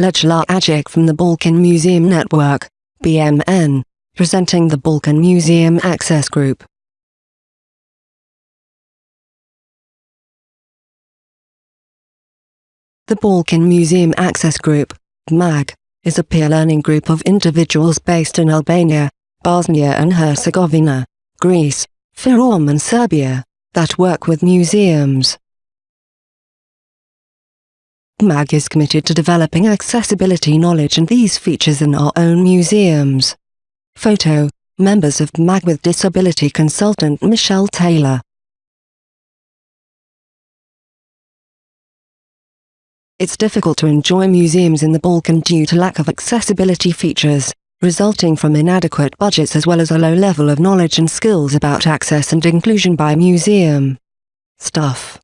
Lejla Ajic from the Balkan Museum Network, BMN, presenting the Balkan Museum Access Group. The Balkan Museum Access Group, MAG, is a peer learning group of individuals based in Albania, Bosnia and Herzegovina, Greece, Fyrom and Serbia, that work with museums. MAG is committed to developing accessibility knowledge and these features in our own museums. Photo, members of MAG with disability consultant Michelle Taylor. It's difficult to enjoy museums in the Balkan due to lack of accessibility features, resulting from inadequate budgets as well as a low level of knowledge and skills about access and inclusion by museum staff.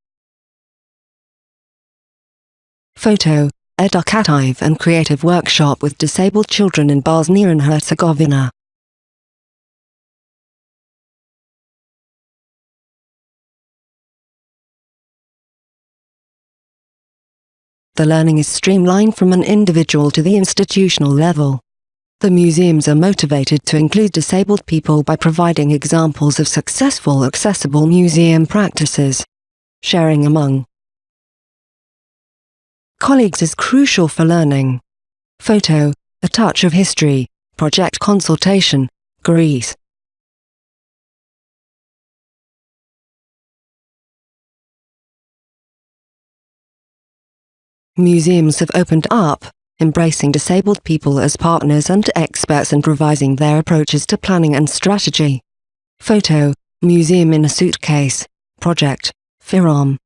Photo, Educative and Creative Workshop with Disabled Children in Bosnia and Herzegovina. The learning is streamlined from an individual to the institutional level. The museums are motivated to include disabled people by providing examples of successful accessible museum practices. Sharing among colleagues is crucial for learning. Photo, A Touch of History, Project Consultation, Greece. Museums have opened up, embracing disabled people as partners and experts and revising their approaches to planning and strategy. Photo, Museum in a Suitcase, Project, Fyrom.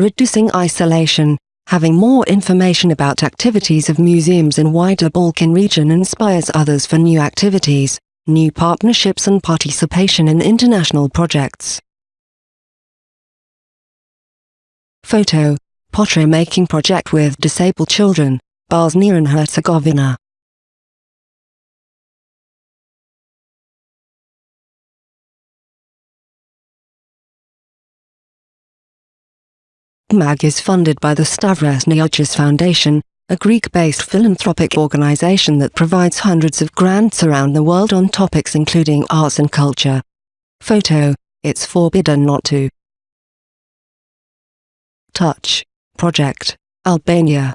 Reducing isolation, having more information about activities of museums in wider Balkan region inspires others for new activities, new partnerships and participation in international projects. Photo, Pottery making project with disabled children, Bosnia and Herzegovina. MAG is funded by the Stavros Niarchos Foundation, a Greek-based philanthropic organization that provides hundreds of grants around the world on topics including arts and culture. Photo, it's forbidden not to. Touch. Project. Albania.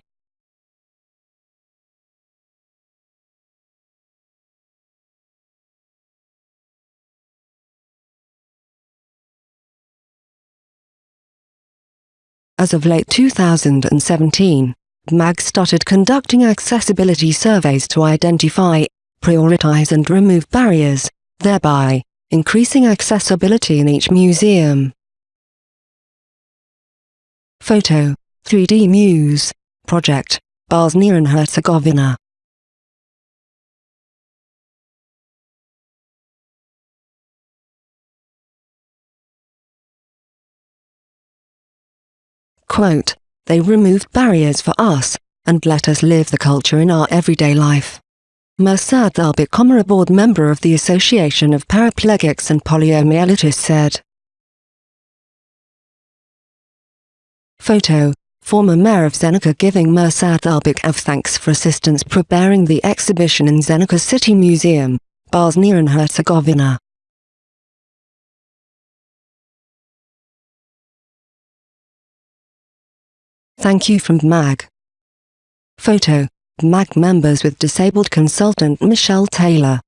As of late 2017, MAG started conducting accessibility surveys to identify, prioritize and remove barriers, thereby increasing accessibility in each museum. Photo, 3D Muse, Project, Bosnia and Herzegovina. Quote, they removed barriers for us, and let us live the culture in our everyday life. Mirsad Albik a board member of the Association of Paraplegics and Poliomyelitis said. Photo, former mayor of Zenica giving Mirsad Albik of thanks for assistance preparing the exhibition in Zenica City Museum, Bosnia and Herzegovina. Thank you from MAG. Photo, MAG members with disabled consultant Michelle Taylor.